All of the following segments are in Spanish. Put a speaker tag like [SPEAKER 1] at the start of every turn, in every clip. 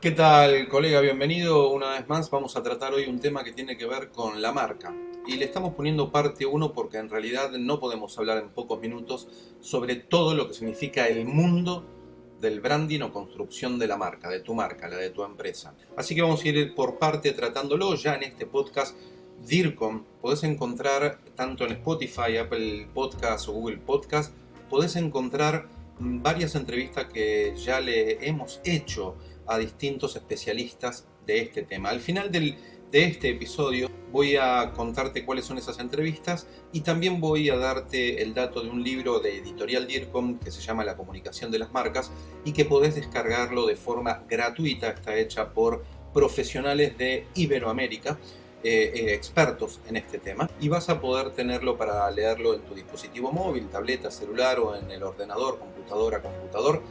[SPEAKER 1] ¿Qué tal, colega? Bienvenido una vez más. Vamos a tratar hoy un tema que tiene que ver con la marca. Y le estamos poniendo parte 1 porque en realidad no podemos hablar en pocos minutos sobre todo lo que significa el mundo del branding o construcción de la marca, de tu marca, la de tu empresa. Así que vamos a ir por parte tratándolo ya en este podcast DIRCOM. Podés encontrar tanto en Spotify, Apple Podcast o Google Podcast, podés encontrar varias entrevistas que ya le hemos hecho a distintos especialistas de este tema. Al final de este episodio voy a contarte cuáles son esas entrevistas y también voy a darte el dato de un libro de editorial DIRCOM que se llama La comunicación de las marcas y que podés descargarlo de forma gratuita, está hecha por profesionales de Iberoamérica. Eh, eh, expertos en este tema y vas a poder tenerlo para leerlo en tu dispositivo móvil, tableta, celular o en el ordenador, computadora, computador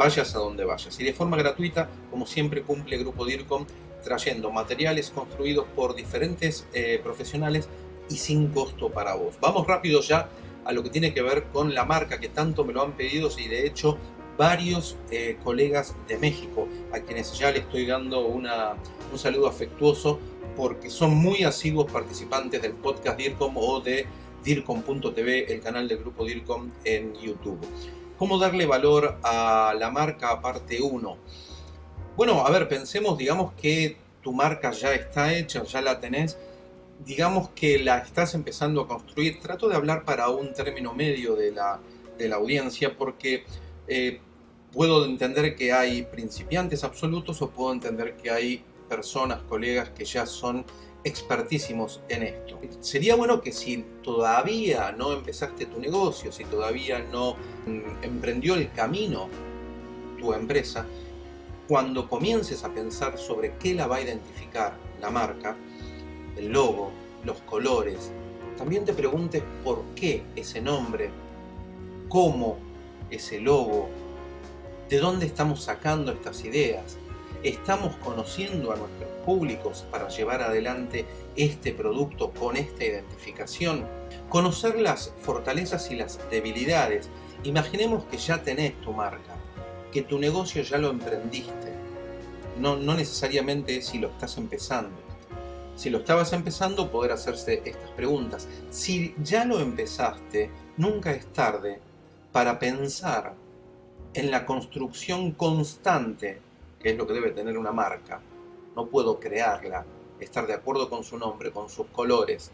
[SPEAKER 1] vayas a donde vayas. Y de forma gratuita, como siempre cumple Grupo DIRCOM, trayendo materiales construidos por diferentes eh, profesionales y sin costo para vos. Vamos rápido ya a lo que tiene que ver con la marca que tanto me lo han pedido y de hecho varios eh, colegas de México a quienes ya le estoy dando una, un saludo afectuoso porque son muy asiduos participantes del podcast DIRCOM o de DIRCOM.tv, el canal del grupo DIRCOM en YouTube. ¿Cómo darle valor a la marca parte 1? Bueno, a ver, pensemos, digamos que tu marca ya está hecha, ya la tenés, digamos que la estás empezando a construir. Trato de hablar para un término medio de la, audiencia porque eh, puedo entender que hay principiantes absolutos o puedo entender que hay personas, colegas que ya son expertísimos en esto. Sería bueno que si todavía no empezaste tu negocio, si todavía no mm, emprendió el camino tu empresa, cuando comiences a pensar sobre qué la va a identificar la marca, el logo, los colores, también te preguntes por qué ese nombre, cómo ese logo, de dónde estamos sacando estas ideas, estamos conociendo a nuestros públicos para llevar adelante este producto con esta identificación. Conocer las fortalezas y las debilidades. Imaginemos que ya tenés tu marca, que tu negocio ya lo emprendiste. No, no necesariamente si lo estás empezando. Si lo estabas empezando, poder hacerse estas preguntas. Si ya lo empezaste, nunca es tarde para pensar en la construcción constante que es lo que debe tener una marca. No puedo crearla, estar de acuerdo con su nombre, con sus colores,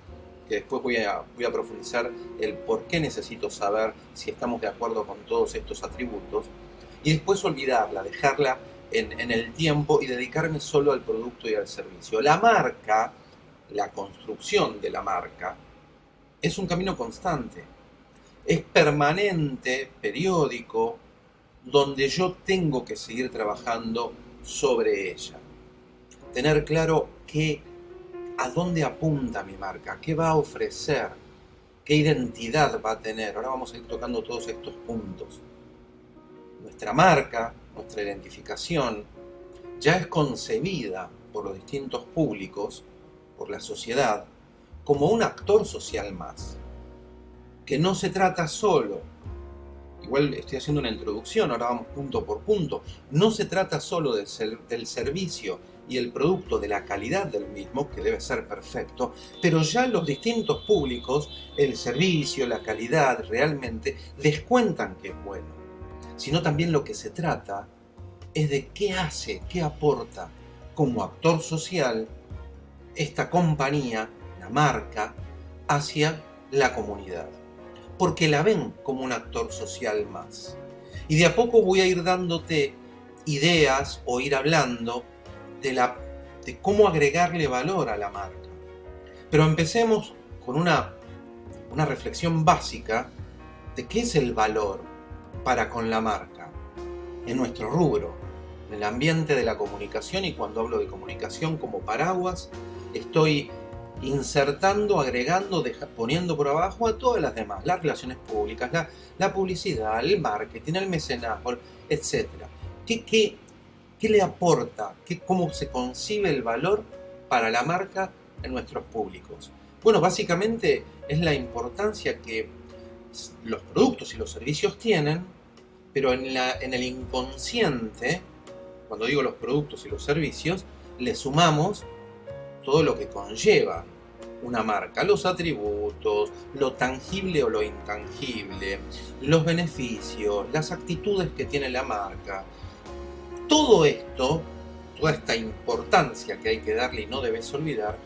[SPEAKER 1] que después voy a, voy a profundizar el por qué necesito saber si estamos de acuerdo con todos estos atributos, y después olvidarla, dejarla en, en el tiempo y dedicarme solo al producto y al servicio. La marca, la construcción de la marca, es un camino constante, es permanente, periódico, donde yo tengo que seguir trabajando sobre ella. Tener claro qué, a dónde apunta mi marca, qué va a ofrecer, qué identidad va a tener. Ahora vamos a ir tocando todos estos puntos. Nuestra marca, nuestra identificación, ya es concebida por los distintos públicos, por la sociedad, como un actor social más. Que no se trata solo igual estoy haciendo una introducción, ahora vamos punto por punto. No se trata solo del, del servicio y el producto, de la calidad del mismo, que debe ser perfecto, pero ya los distintos públicos, el servicio, la calidad, realmente descuentan que es bueno. Sino también lo que se trata es de qué hace, qué aporta como actor social esta compañía, la marca, hacia la comunidad porque la ven como un actor social más. Y de a poco voy a ir dándote ideas o ir hablando de, la, de cómo agregarle valor a la marca. Pero empecemos con una, una reflexión básica de qué es el valor para con la marca en nuestro rubro, en el ambiente de la comunicación y cuando hablo de comunicación como paraguas, estoy insertando, agregando, poniendo por abajo a todas las demás, las relaciones públicas, la, publicidad, el marketing, el mecenazgo, etc. ¿Qué, le aporta? ¿Qué, ¿Cómo se concibe el valor para la marca en nuestros públicos? Bueno, básicamente es la importancia que los productos y los servicios tienen, pero en, la, en el inconsciente cuando digo los productos y los servicios, le sumamos todo lo que conlleva una marca, los atributos, lo tangible o lo intangible, los beneficios, las actitudes que tiene la marca. Todo esto, toda esta importancia que hay que darle y no debes olvidar,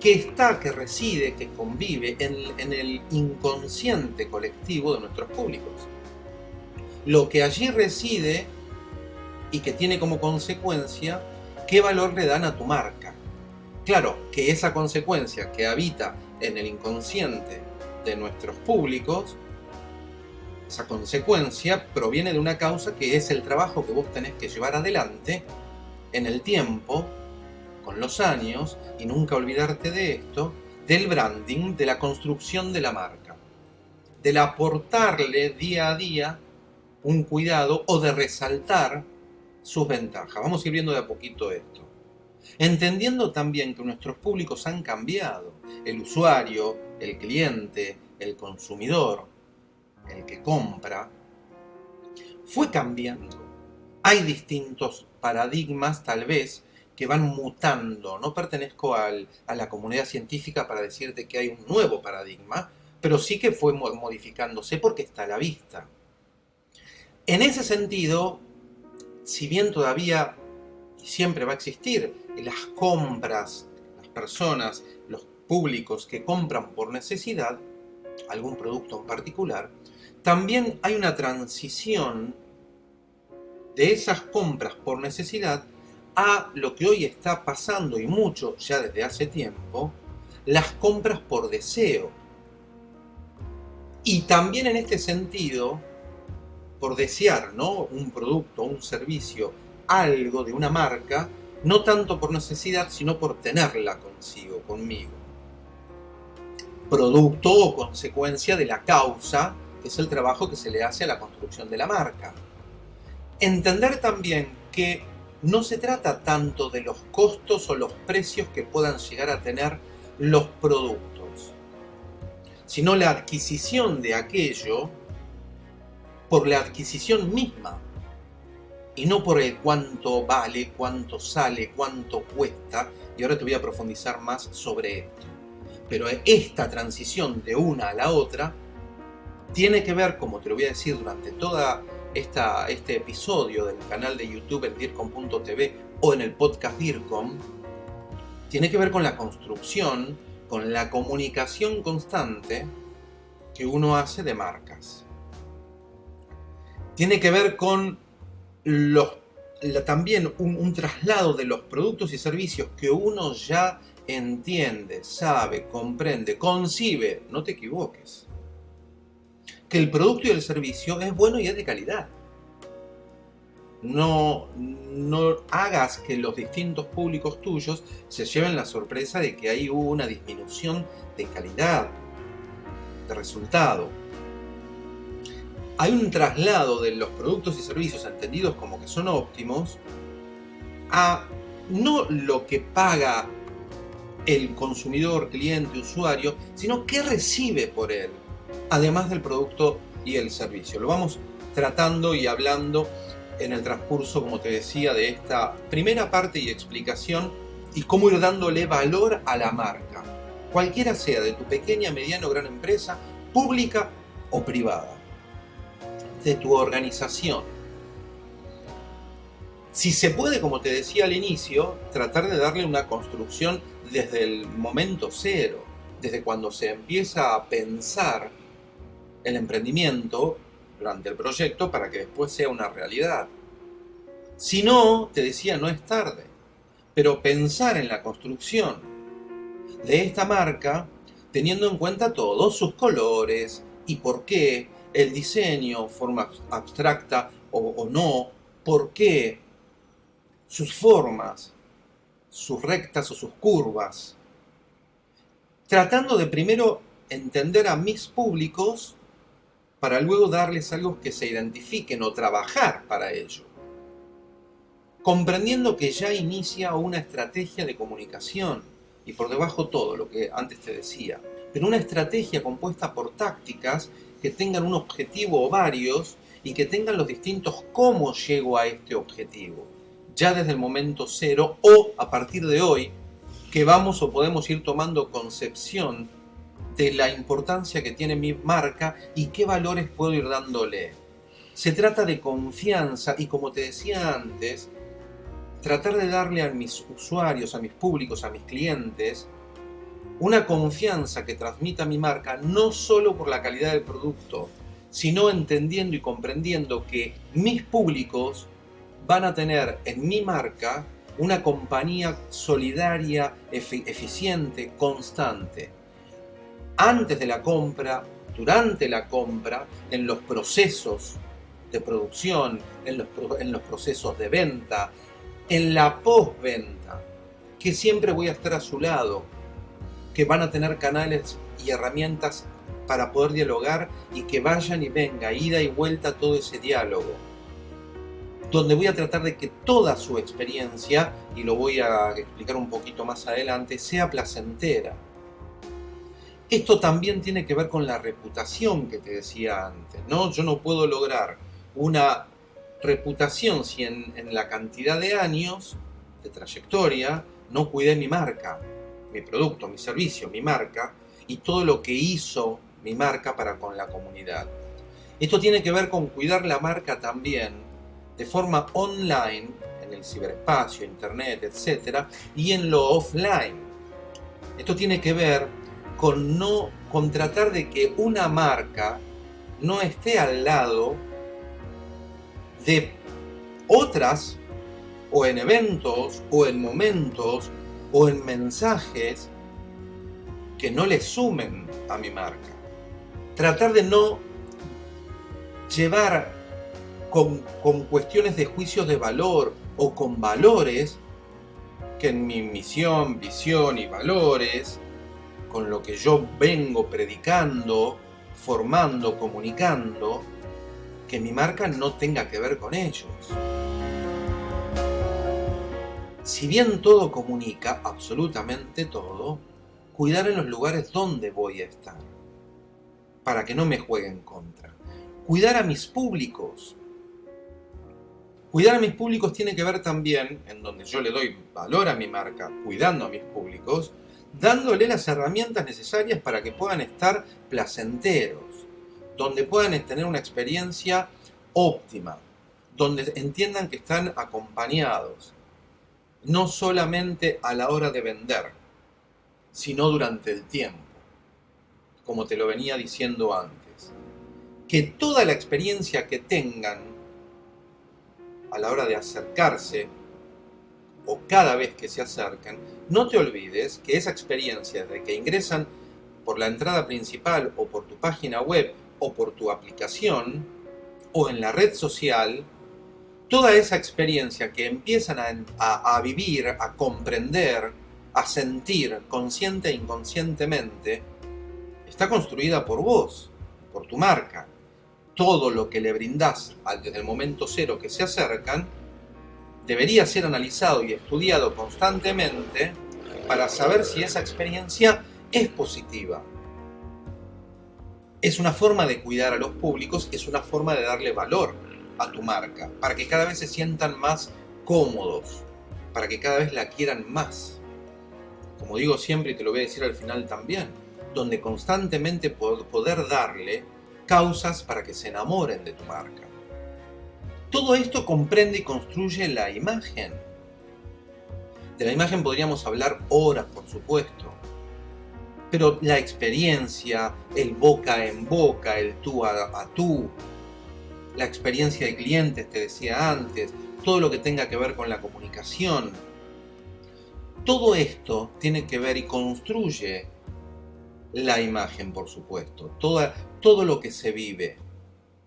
[SPEAKER 1] que está, que reside, que convive en, el inconsciente colectivo de nuestros públicos. Lo que allí reside y que tiene como consecuencia qué valor le dan a tu marca. Claro, que esa consecuencia que habita en el inconsciente de nuestros públicos, esa consecuencia proviene de una causa que es el trabajo que vos tenés que llevar adelante en el tiempo, con los años, y nunca olvidarte de esto, del branding, de la construcción de la marca, del aportarle día a día un cuidado o de resaltar sus ventajas. Vamos a ir viendo de a poquito esto. Entendiendo también que nuestros públicos han cambiado. El usuario, el cliente, el consumidor, el que compra, fue cambiando. Hay distintos paradigmas tal vez que van mutando. No pertenezco a la comunidad científica para decirte que hay un nuevo paradigma, pero sí que fue modificándose porque está a la vista. En ese sentido, si bien todavía siempre va a existir las compras, las personas, los públicos que compran por necesidad, algún producto en particular, también hay una transición de esas compras por necesidad a lo que hoy está pasando y mucho ya desde hace tiempo, las compras por deseo. Y también en este sentido, por desear ¿no? un producto, un servicio, algo de una marca, no tanto por necesidad, sino por tenerla consigo, conmigo. Producto o consecuencia de la causa, que es el trabajo que se le hace a la construcción de la marca. Entender también que no se trata tanto de los costos o los precios que puedan llegar a tener los productos, sino la adquisición de aquello por la adquisición misma y no por el cuánto vale, cuánto sale, cuánto cuesta. Y ahora te voy a profundizar más sobre esto. Pero esta transición de una a la otra tiene que ver, como te lo voy a decir durante esta, este episodio del canal de YouTube en DIRCOM.tv o en el podcast DIRCOM, tiene que ver con la construcción, con la comunicación constante que uno hace de marcas tiene que ver con también un, traslado de los productos y servicios que uno ya entiende, sabe, comprende, concibe, no te equivoques. Que el producto y el servicio es bueno y es de calidad. No, no hagas que los distintos públicos tuyos se lleven la sorpresa de que ahí hubo una disminución de calidad, de resultado hay un traslado de los productos y servicios entendidos como que son óptimos a no lo que paga el consumidor, cliente, usuario, sino qué recibe por él, además del producto y el servicio. Lo vamos tratando y hablando en el transcurso, como te decía, de esta primera parte y explicación y cómo ir dándole valor a la marca, cualquiera sea de tu pequeña, mediana o gran empresa, pública o privada de tu organización. Si se puede, como te decía al inicio, tratar de darle una construcción desde el momento cero, desde cuando se empieza a pensar el emprendimiento durante el proyecto para que después sea una realidad. Si no, te decía, no es tarde, pero pensar en la construcción de esta marca teniendo en cuenta todos sus colores y por qué, el diseño, forma abstracta o, no, por qué, sus formas, sus rectas o sus curvas, tratando de primero entender a mis públicos para luego darles algo que se identifiquen o trabajar para ello. Comprendiendo que ya inicia una estrategia de comunicación y por debajo todo lo que antes te decía, pero una estrategia compuesta por tácticas que tengan un objetivo o varios y que tengan los distintos cómo llego a este objetivo, ya desde el momento cero o a partir de hoy, que vamos o podemos ir tomando concepción de la importancia que tiene mi marca y qué valores puedo ir dándole. Se trata de confianza y como te decía antes, tratar de darle a mis usuarios, a mis públicos, a mis clientes, una confianza que transmita mi marca no solo por la calidad del producto, sino entendiendo y comprendiendo que mis públicos van a tener en mi marca una compañía solidaria, eficiente, constante. Antes de la compra, durante la compra, en los procesos de producción, en los, en los procesos de venta, en la postventa, que siempre voy a estar a su lado, que van a tener canales y herramientas para poder dialogar y que vayan y venga, ida y vuelta todo ese diálogo. Donde voy a tratar de que toda su experiencia, y lo voy a explicar un poquito más adelante, sea placentera. Esto también tiene que ver con la reputación que te decía antes, ¿no? Yo no puedo lograr una reputación si en, la cantidad de años de trayectoria no cuidé mi marca, mi producto, mi servicio, mi marca y todo lo que hizo mi marca para con la comunidad. Esto tiene que ver con cuidar la marca también de forma online, en el ciberespacio, internet, etc. y en lo offline. Esto tiene que ver con no con tratar de que una marca no esté al lado de otras, o en eventos, o en momentos, o en mensajes que no le sumen a mi marca. Tratar de no llevar con, con cuestiones de juicios de valor o con valores que en mi misión, visión y valores, con lo que yo vengo predicando, formando, comunicando, que mi marca no tenga que ver con ellos. Si bien todo comunica, absolutamente todo, cuidar en los lugares donde voy a estar, para que no me jueguen contra. Cuidar a mis públicos. Cuidar a mis públicos tiene que ver también, en donde yo le doy valor a mi marca, cuidando a mis públicos, dándole las herramientas necesarias para que puedan estar placenteros, donde puedan tener una experiencia óptima, donde entiendan que están acompañados, no solamente a la hora de vender, sino durante el tiempo, como te lo venía diciendo antes. Que toda la experiencia que tengan a la hora de acercarse, o cada vez que se acercan, no te olvides que esa experiencia de que ingresan por la entrada principal o por tu página web o por tu aplicación o en la red social, toda esa experiencia que empiezan a, vivir, a comprender, a sentir consciente e inconscientemente, está construida por vos, por tu marca. Todo lo que le brindás desde el momento cero que se acercan, debería ser analizado y estudiado constantemente para saber si esa experiencia es positiva es una forma de cuidar a los públicos, es una forma de darle valor a tu marca, para que cada vez se sientan más cómodos, para que cada vez la quieran más. Como digo siempre y te lo voy a decir al final también, donde constantemente poder darle causas para que se enamoren de tu marca. Todo esto comprende y construye la imagen. De la imagen podríamos hablar horas, por supuesto, pero la experiencia, el boca en boca, el tú a, tú, la experiencia de clientes, te decía antes, todo lo que tenga que ver con la comunicación, todo esto tiene que ver y construye la imagen, por supuesto, todo, todo lo que se vive.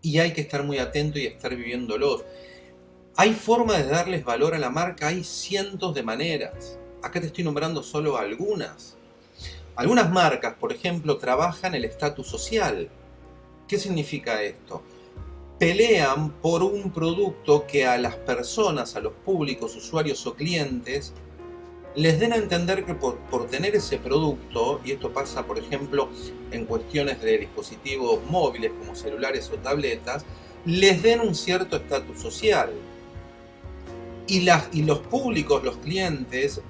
[SPEAKER 1] Y hay que estar muy atento y estar viviéndolo. Hay formas de darles valor a la marca, hay cientos de maneras. Acá te estoy nombrando solo algunas. Algunas marcas, por ejemplo, trabajan el estatus social. ¿Qué significa esto? Pelean por un producto que a las personas, a los públicos, usuarios o clientes, les den a entender que por, tener ese producto, y esto pasa por ejemplo en cuestiones de dispositivos móviles como celulares o tabletas, les den un cierto estatus social. Y, los públicos, los clientes,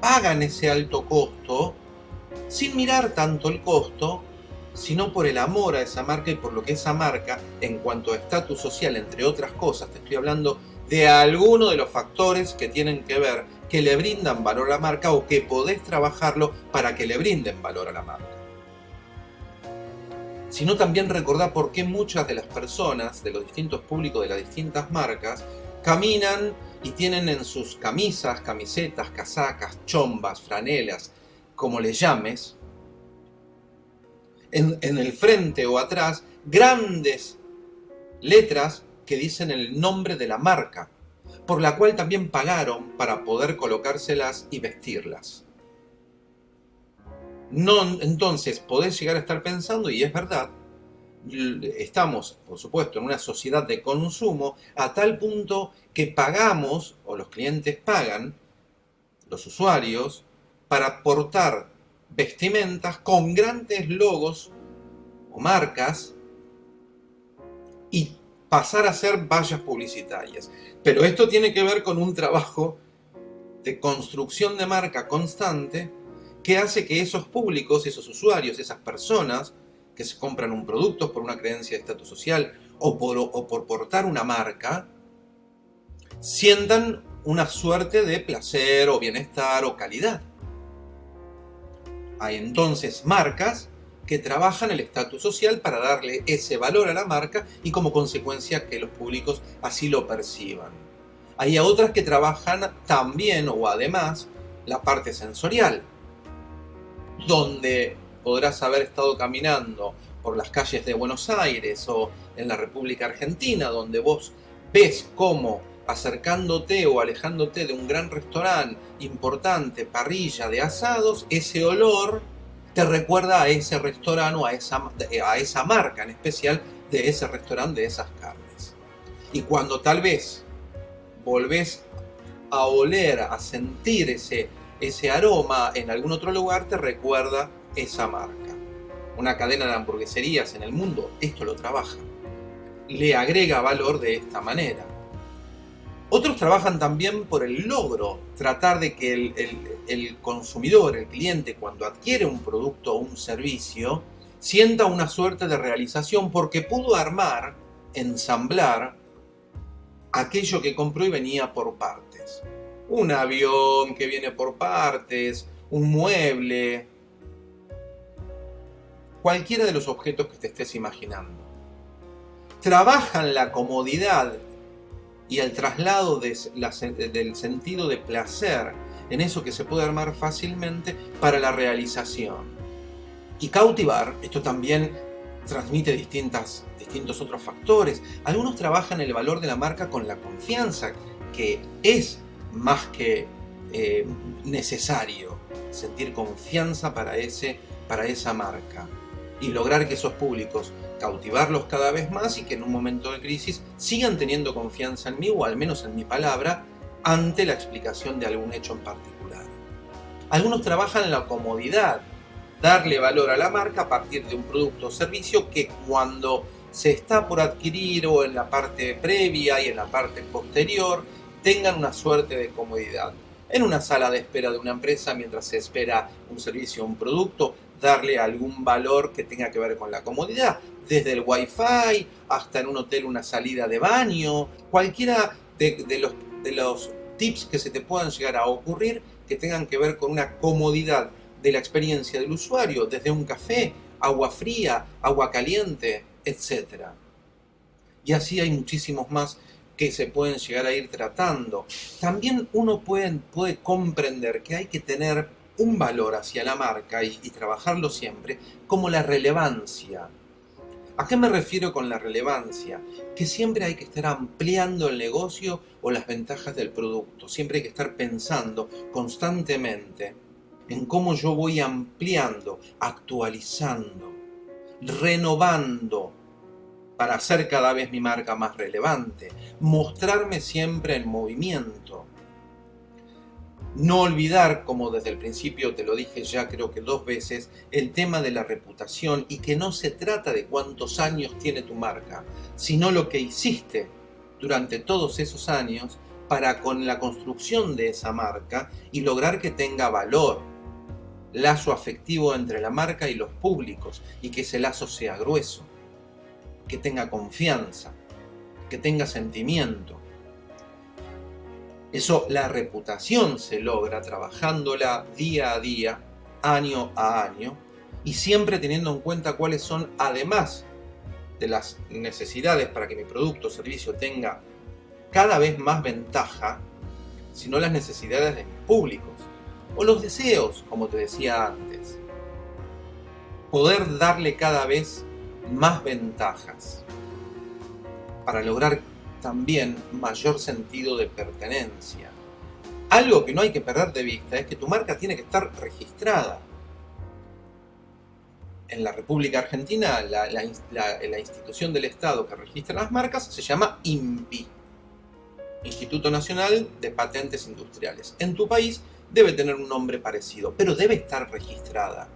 [SPEAKER 1] pagan ese alto costo sin mirar tanto el costo, sino por el amor a esa marca y por lo que esa marca, en cuanto a estatus social, entre otras cosas, te estoy hablando de alguno de los factores que tienen que ver, que le brindan valor a la marca o que podés trabajarlo para que le brinden valor a la marca. Sino también recordar por qué muchas de las personas, de los distintos públicos de las distintas marcas, caminan y tienen en sus camisas, camisetas, casacas, chombas, franelas, como le llames, en, el frente o atrás, grandes letras que dicen el nombre de la marca, por la cual también pagaron para poder colocárselas y vestirlas. No, entonces podés llegar a estar pensando, y es verdad, estamos, por supuesto, en una sociedad de consumo a tal punto que pagamos, o los clientes pagan, los usuarios, para portar vestimentas con grandes logos o marcas y pasar a ser vallas publicitarias. Pero esto tiene que ver con un trabajo de construcción de marca constante que hace que esos públicos, esos usuarios, esas personas que se compran un producto por una creencia de estatus social o por, o por portar una marca, sientan una suerte de placer o bienestar o calidad. Hay entonces marcas que trabajan el estatus social para darle ese valor a la marca y como consecuencia que los públicos así lo perciban. Hay otras que trabajan también o además la parte sensorial, donde podrás haber estado caminando por las calles de Buenos Aires o en la República Argentina, donde vos ves cómo acercándote o alejándote de un gran restaurante importante, parrilla de asados, ese olor te recuerda a ese restaurante o a esa, a esa marca en especial de ese restaurante, de esas carnes. Y cuando tal vez volvés a oler, a sentir ese, ese aroma en algún otro lugar, te recuerda esa marca. Una cadena de hamburgueserías en el mundo esto lo trabaja. Le agrega valor de esta manera. Otros trabajan también por el logro, tratar de que el, consumidor, el cliente, cuando adquiere un producto o un servicio, sienta una suerte de realización porque pudo armar, ensamblar, aquello que compró y venía por partes. Un avión que viene por partes, un mueble, cualquiera de los objetos que te estés imaginando. Trabajan la comodidad y el traslado del sentido de placer en eso que se puede armar fácilmente para la realización. Y cautivar, esto también transmite distintas, distintos otros factores. Algunos trabajan el valor de la marca con la confianza, que es más que eh, necesario sentir confianza para, ese, para esa marca y lograr que esos públicos cautivarlos cada vez más y que en un momento de crisis sigan teniendo confianza en mí o al menos en mi palabra ante la explicación de algún hecho en particular. Algunos trabajan en la comodidad, darle valor a la marca a partir de un producto o servicio que cuando se está por adquirir o en la parte previa y en la parte posterior tengan una suerte de comodidad. En una sala de espera de una empresa mientras se espera un servicio o un producto, darle algún valor que tenga que ver con la comodidad, desde el wifi hasta en un hotel una salida de baño, cualquiera de, los, de los tips que se te puedan llegar a ocurrir que tengan que ver con una comodidad de la experiencia del usuario, desde un café, agua fría, agua caliente, etc. Y así hay muchísimos más que se pueden llegar a ir tratando. También uno puede, puede comprender que hay que tener un valor hacia la marca y, trabajarlo siempre como la relevancia. ¿A qué me refiero con la relevancia? Que siempre hay que estar ampliando el negocio o las ventajas del producto. Siempre hay que estar pensando constantemente en cómo yo voy ampliando, actualizando, renovando para hacer cada vez mi marca más relevante, mostrarme siempre en movimiento, No olvidar, como desde el principio te lo dije ya creo que dos veces, el tema de la reputación y que no se trata de cuántos años tiene tu marca, sino lo que hiciste durante todos esos años para con la construcción de esa marca y lograr que tenga valor, lazo afectivo entre la marca y los públicos y que ese lazo sea grueso, que tenga confianza, que tenga sentimiento. Eso, la reputación se logra trabajándola día a día, año a año, y siempre teniendo en cuenta cuáles son, además de las necesidades para que mi producto o servicio tenga cada vez más ventaja, sino las necesidades de mis públicos, o los deseos, como te decía antes. Poder darle cada vez más ventajas para lograr también mayor sentido de pertenencia. Algo que no hay que perder de vista es que tu marca tiene que estar registrada. En la República Argentina, la, institución del Estado que registra las marcas se llama INPI, Instituto Nacional de Patentes Industriales. En tu país debe tener un nombre parecido, pero debe estar registrada.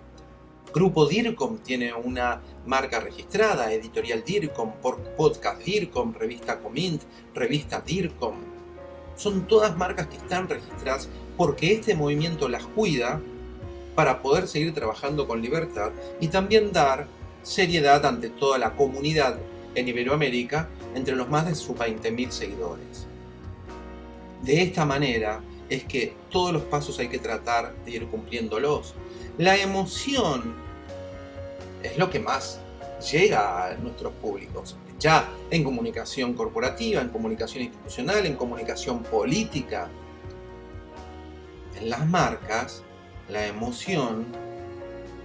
[SPEAKER 1] Grupo DIRCOM tiene una marca registrada, Editorial DIRCOM, Podcast DIRCOM, Revista Comint, Revista DIRCOM. Son todas marcas que están registradas porque este movimiento las cuida para poder seguir trabajando con libertad y también dar seriedad ante toda la comunidad en Iberoamérica entre los más de sus 20.000 seguidores. De esta manera es que todos los pasos hay que tratar de ir cumpliéndolos. La emoción es lo que más llega a nuestros públicos, ya en comunicación corporativa, en comunicación institucional, en comunicación política. En las marcas, la emoción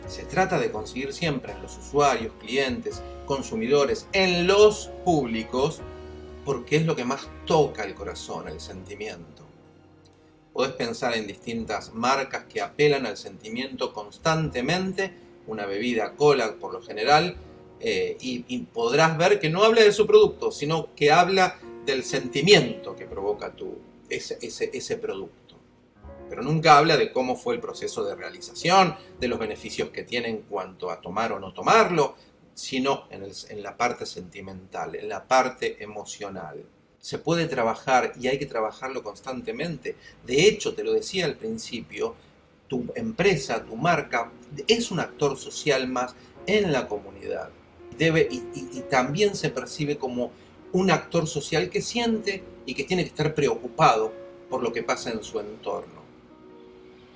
[SPEAKER 1] se trata de conseguir siempre en los usuarios, clientes, consumidores, en los públicos, porque es lo que más toca el corazón, el sentimiento. Podés pensar en distintas marcas que apelan al sentimiento constantemente, una bebida cola por lo general, eh, y, podrás ver que no habla de su producto, sino que habla del sentimiento que provoca tu, ese, ese producto. Pero nunca habla de cómo fue el proceso de realización, de los beneficios que tiene en cuanto a tomar o no tomarlo, sino en, en la parte sentimental, en la parte emocional se puede trabajar y hay que trabajarlo constantemente. De hecho, te lo decía al principio, tu empresa, tu marca, es un actor social más en la comunidad. Debe, y, también se percibe como un actor social que siente y que tiene que estar preocupado por lo que pasa en su entorno.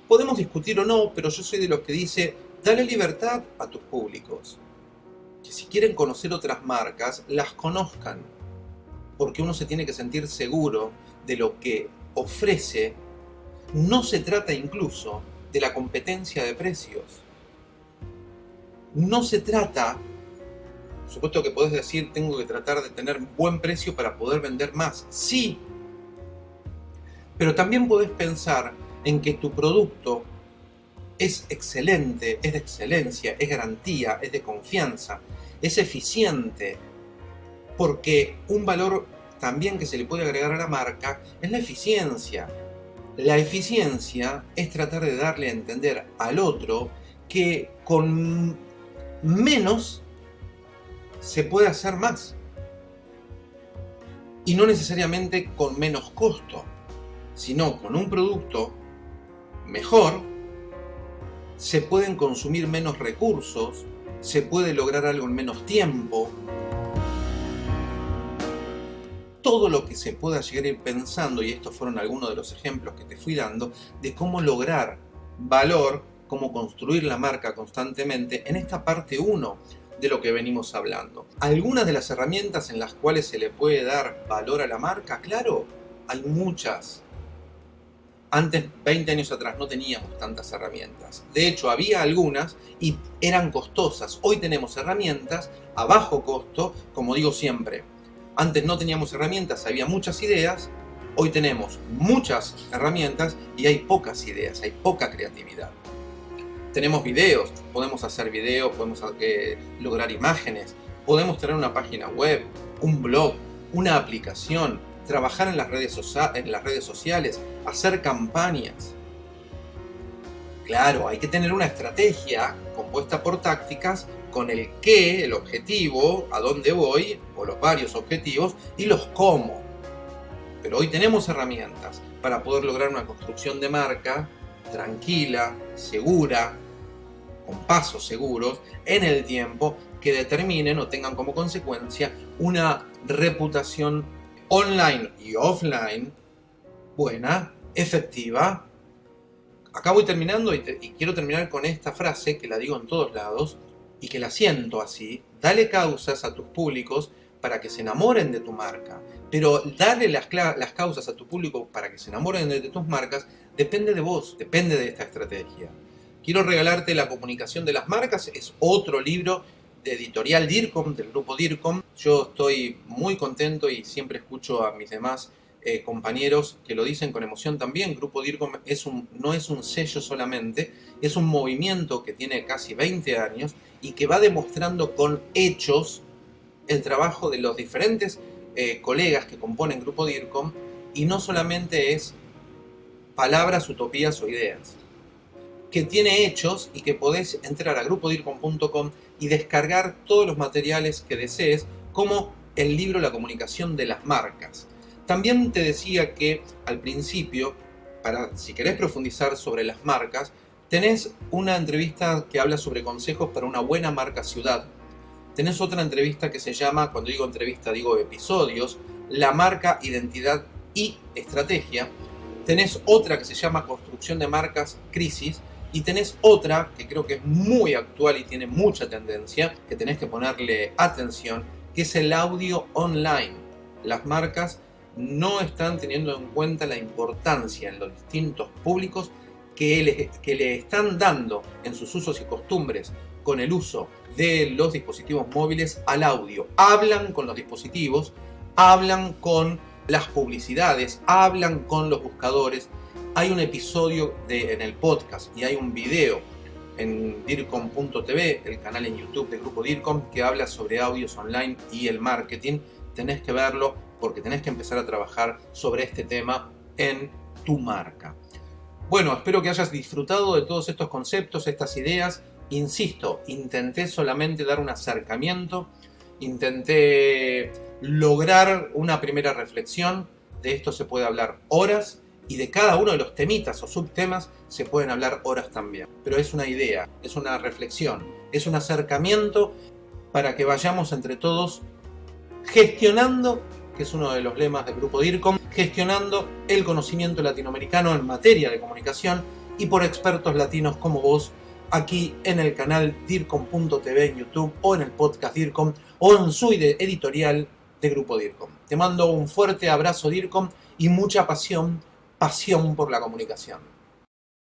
[SPEAKER 1] Podemos discutir o no, pero yo soy de los que dice, dale libertad a tus públicos. Que si quieren conocer otras marcas, las conozcan porque uno se tiene que sentir seguro de lo que ofrece, no se trata incluso de la competencia de precios. No se trata, por supuesto que podés decir, tengo que tratar de tener buen precio para poder vender más. Sí, pero también podés pensar en que tu producto es excelente, es de excelencia, es garantía, es de confianza, es eficiente, porque un valor también que se le puede agregar a la marca es la eficiencia. La eficiencia es tratar de darle a entender al otro que con menos se puede hacer más. Y no necesariamente con menos costo, sino con un producto mejor, se pueden consumir menos recursos, se puede lograr algo en menos tiempo, todo lo que se pueda llegar a ir pensando, y estos fueron algunos de los ejemplos que te fui dando, de cómo lograr valor, cómo construir la marca constantemente en esta parte 1 de lo que venimos hablando. Algunas de las herramientas en las cuales se le puede dar valor a la marca, claro, hay muchas. Antes, 20 años atrás, no teníamos tantas herramientas. De hecho, había algunas y eran costosas. Hoy tenemos herramientas a bajo costo, como digo siempre, antes no teníamos herramientas, había muchas ideas, hoy tenemos muchas herramientas y hay pocas ideas, hay poca creatividad. Tenemos videos, podemos hacer videos, podemos eh, lograr imágenes, podemos tener una página web, un blog, una aplicación, trabajar en las, redes en las redes sociales, hacer campañas. Claro, hay que tener una estrategia compuesta por tácticas con el qué, el objetivo, a dónde voy, o los varios objetivos, y los cómo. Pero hoy tenemos herramientas para poder lograr una construcción de marca tranquila, segura, con pasos seguros, en el tiempo, que determinen o tengan como consecuencia una reputación online y offline buena, efectiva. Acá voy terminando y, y quiero terminar con esta frase que la digo en todos lados y que la siento así. Dale causas a tus públicos para que se enamoren de tu marca. Pero darle las, causas a tu público para que se enamoren de, tus marcas depende de vos, depende de esta estrategia. Quiero regalarte La comunicación de las marcas, es otro libro de editorial DIRCOM, del grupo DIRCOM. Yo estoy muy contento y siempre escucho a mis demás eh, compañeros que lo dicen con emoción también. Grupo DIRCOM es un, no es un sello solamente, es un movimiento que tiene casi 20 años y que va demostrando con hechos el trabajo de los diferentes eh, colegas que componen Grupo DIRCOM y no solamente es palabras, utopías o ideas, que tiene hechos y que podés entrar a grupodircom.com y descargar todos los materiales que desees, como el libro La comunicación de las marcas. También te decía que al principio, para si querés profundizar sobre las marcas, tenés una entrevista que habla sobre consejos para una buena marca ciudad, tenés otra entrevista que se llama, cuando digo entrevista digo episodios, la marca, identidad y estrategia. Tenés otra que se llama construcción de marcas, crisis. Y tenés otra que creo que es muy actual y tiene mucha tendencia, que tenés que ponerle atención, que es el audio online. Las marcas no están teniendo en cuenta la importancia en los distintos públicos que le, que le están dando en sus usos y costumbres con el uso de los dispositivos móviles al audio. Hablan con los dispositivos, hablan con las publicidades, hablan con los buscadores. Hay un episodio en el podcast y hay un video en dircom.tv, el canal en YouTube del grupo DIRCOM, que habla sobre audios online y el marketing. Tenés que verlo porque tenés que empezar a trabajar sobre este tema en tu marca. Bueno, espero que hayas disfrutado de todos estos conceptos, estas ideas Insisto, intenté solamente dar un acercamiento, intenté lograr una primera reflexión, de esto se puede hablar horas y de cada uno de los temitas o subtemas se pueden hablar horas también. Pero es una idea, es una reflexión, es un acercamiento para que vayamos entre todos gestionando, que es uno de los lemas del grupo DIRCOM, gestionando el conocimiento latinoamericano en materia de comunicación y por expertos latinos como vos aquí en el canal DIRCOM.tv en YouTube o en el podcast DIRCOM o en su editorial de Grupo DIRCOM. Te mando un fuerte abrazo DIRCOM y mucha pasión, pasión por la comunicación.